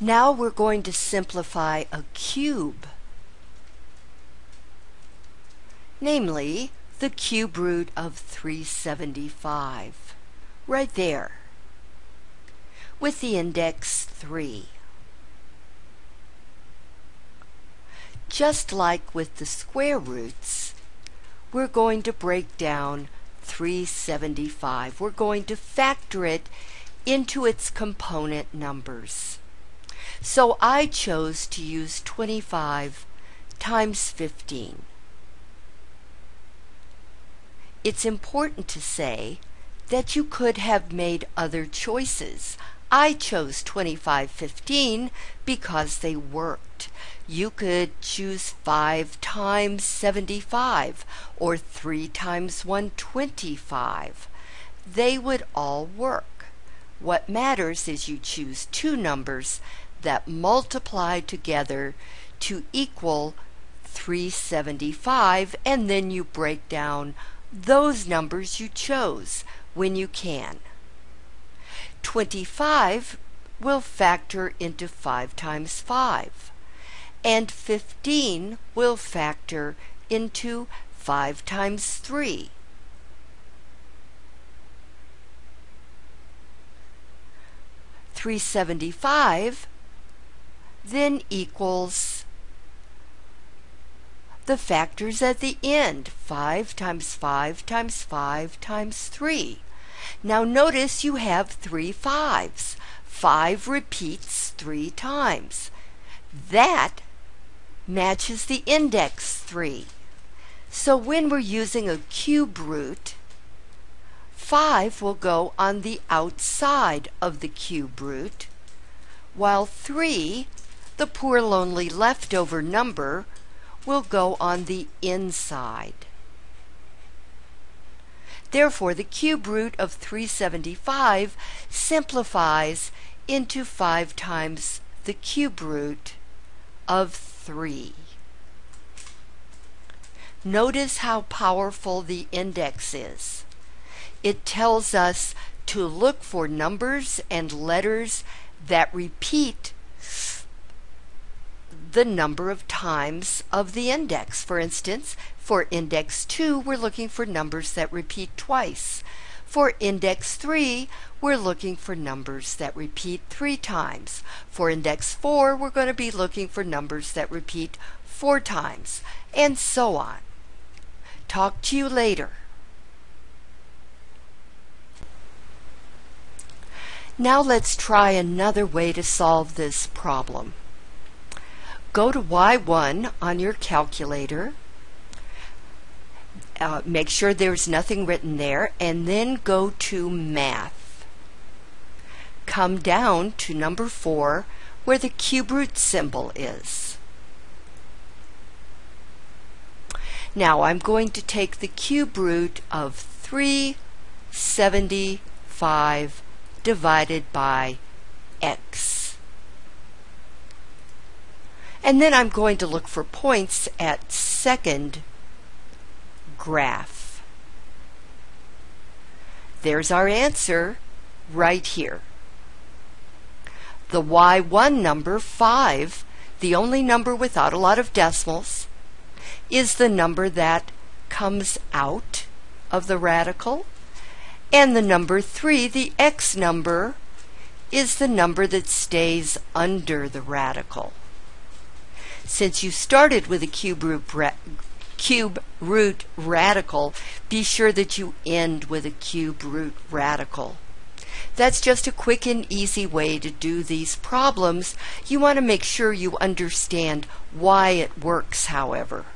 Now we're going to simplify a cube, namely the cube root of 375, right there, with the index 3. Just like with the square roots, we're going to break down 375. We're going to factor it into its component numbers. So I chose to use 25 times 15. It's important to say that you could have made other choices. I chose 2515 because they worked. You could choose 5 times 75 or 3 times 125. They would all work. What matters is you choose two numbers that multiply together to equal 375 and then you break down those numbers you chose when you can. 25 will factor into 5 times 5 and 15 will factor into 5 times 3. Three seventy five then equals the factors at the end. 5 times 5 times 5 times 3. Now notice you have three fives. 5 repeats 3 times. That matches the index 3. So when we're using a cube root, 5 will go on the outside of the cube root, while 3 the poor lonely leftover number will go on the inside. Therefore, the cube root of 375 simplifies into 5 times the cube root of 3. Notice how powerful the index is. It tells us to look for numbers and letters that repeat the number of times of the index. For instance, for index 2, we're looking for numbers that repeat twice. For index 3, we're looking for numbers that repeat three times. For index 4, we're going to be looking for numbers that repeat four times, and so on. Talk to you later. Now let's try another way to solve this problem go to Y1 on your calculator. Uh, make sure there's nothing written there, and then go to Math. Come down to number 4 where the cube root symbol is. Now I'm going to take the cube root of 375 divided by x. And then I'm going to look for points at second graph. There's our answer right here. The y1 number, 5, the only number without a lot of decimals, is the number that comes out of the radical. And the number 3, the x number, is the number that stays under the radical since you started with a cube root, cube root radical, be sure that you end with a cube root radical. That's just a quick and easy way to do these problems. You want to make sure you understand why it works, however.